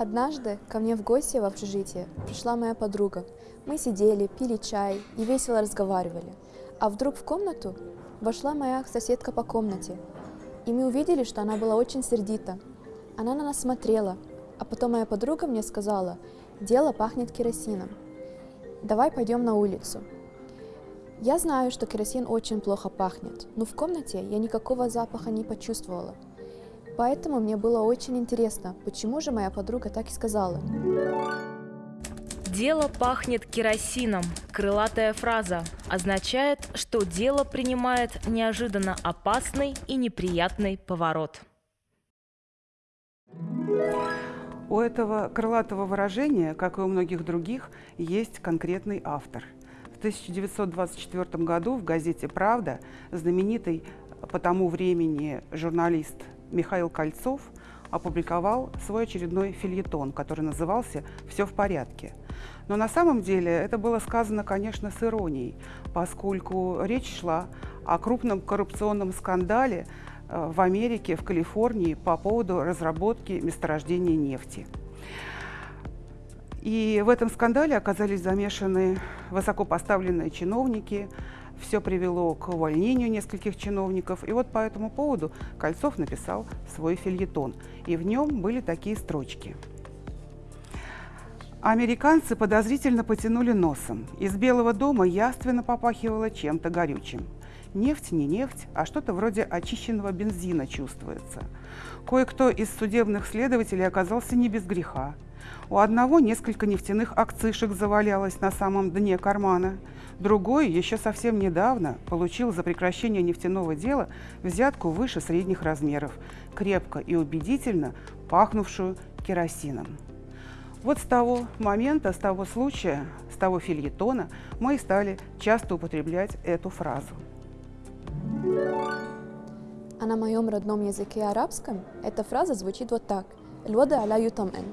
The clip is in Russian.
Однажды ко мне в гости в общежитие пришла моя подруга. Мы сидели, пили чай и весело разговаривали. А вдруг в комнату вошла моя соседка по комнате. И мы увидели, что она была очень сердита. Она на нас смотрела, а потом моя подруга мне сказала, дело пахнет керосином. Давай пойдем на улицу. Я знаю, что керосин очень плохо пахнет, но в комнате я никакого запаха не почувствовала. Поэтому мне было очень интересно, почему же моя подруга так и сказала. Дело пахнет керосином. Крылатая фраза означает, что дело принимает неожиданно опасный и неприятный поворот. У этого крылатого выражения, как и у многих других, есть конкретный автор. В 1924 году в газете «Правда» знаменитый по тому времени журналист Михаил Кольцов опубликовал свой очередной фильетон, который назывался «Все в порядке». Но на самом деле это было сказано, конечно, с иронией, поскольку речь шла о крупном коррупционном скандале э, в Америке, в Калифорнии по поводу разработки месторождения нефти. И в этом скандале оказались замешаны высокопоставленные чиновники, все привело к увольнению нескольких чиновников. И вот по этому поводу Кольцов написал свой фильетон. И в нем были такие строчки. Американцы подозрительно потянули носом. Из Белого дома яственно попахивало чем-то горючим. Нефть не нефть, а что-то вроде очищенного бензина чувствуется. Кое-кто из судебных следователей оказался не без греха. У одного несколько нефтяных акцишек завалялось на самом дне кармана. Другой еще совсем недавно получил за прекращение нефтяного дела взятку выше средних размеров, крепко и убедительно пахнувшую керосином. Вот с того момента, с того случая, с того фильетона мы и стали часто употреблять эту фразу. А на моем родном языке арабском эта фраза звучит вот так. «Львода аля ютамэн»